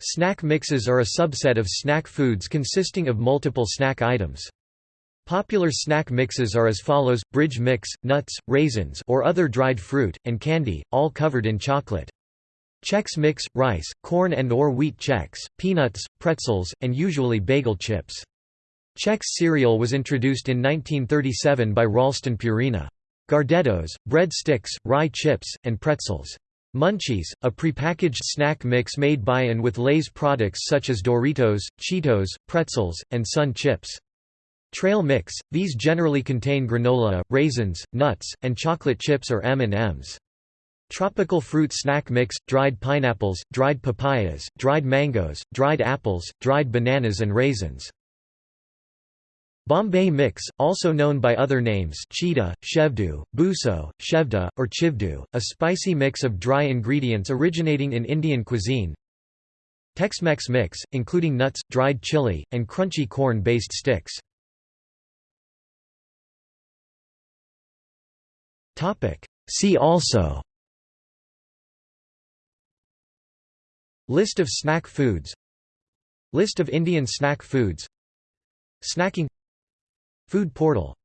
Snack mixes are a subset of snack foods consisting of multiple snack items. Popular snack mixes are as follows, bridge mix, nuts, raisins or other dried fruit, and candy, all covered in chocolate. Chex Mix, rice, corn and or wheat Chex, peanuts, pretzels, and usually bagel chips. Chex cereal was introduced in 1937 by Ralston Purina. Gardetto's, bread sticks, rye chips, and pretzels. Munchies, a prepackaged snack mix made by and with Lay's products such as Doritos, Cheetos, pretzels, and Sun chips. Trail mix, these generally contain granola, raisins, nuts, and chocolate chips or M&Ms. Tropical fruit snack mix, dried pineapples, dried papayas, dried mangoes, dried apples, dried bananas and raisins. Bombay mix, also known by other names chiwda, chevdo, bhuso, chevda, or chivdo, a spicy mix of dry ingredients originating in Indian cuisine. Tex-Mex mix, including nuts, dried chili, and crunchy corn-based sticks. See also List of snack foods List of Indian snack foods Snacking Food portal